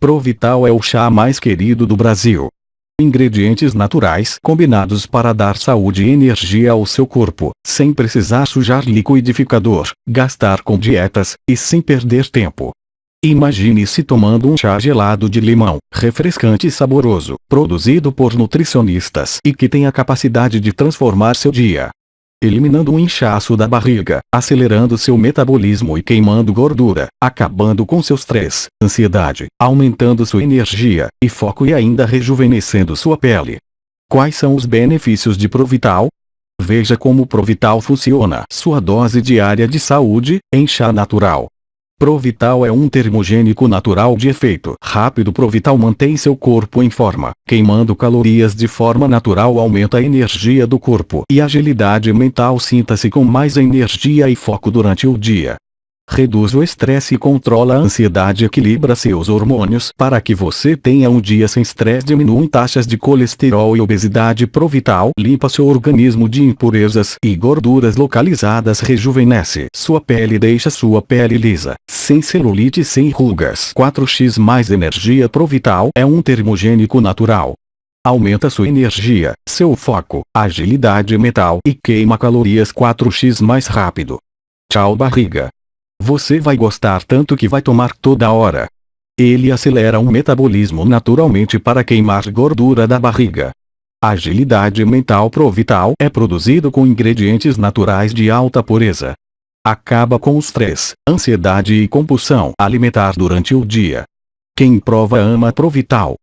Provital é o chá mais querido do Brasil. Ingredientes naturais combinados para dar saúde e energia ao seu corpo, sem precisar sujar liquidificador, gastar com dietas, e sem perder tempo. Imagine-se tomando um chá gelado de limão, refrescante e saboroso, produzido por nutricionistas e que tem a capacidade de transformar seu dia eliminando o inchaço da barriga, acelerando seu metabolismo e queimando gordura, acabando com seu estresse, ansiedade, aumentando sua energia e foco e ainda rejuvenescendo sua pele. Quais são os benefícios de Provital? Veja como Provital funciona. Sua dose diária de saúde, em chá natural. Provital é um termogênico natural de efeito rápido. Provital mantém seu corpo em forma, queimando calorias de forma natural aumenta a energia do corpo e agilidade mental. Sinta-se com mais energia e foco durante o dia reduz o estresse e controla a ansiedade equilibra seus hormônios para que você tenha um dia sem estresse diminui taxas de colesterol e obesidade provital limpa seu organismo de impurezas e gorduras localizadas rejuvenesce sua pele deixa sua pele lisa, sem celulite sem rugas 4x mais energia provital é um termogênico natural aumenta sua energia, seu foco, agilidade mental e queima calorias 4x mais rápido. Tchau barriga. Você vai gostar tanto que vai tomar toda hora. Ele acelera um metabolismo naturalmente para queimar gordura da barriga. Agilidade mental Provital é produzido com ingredientes naturais de alta pureza. Acaba com o estresse, ansiedade e compulsão alimentar durante o dia. Quem prova ama Provital.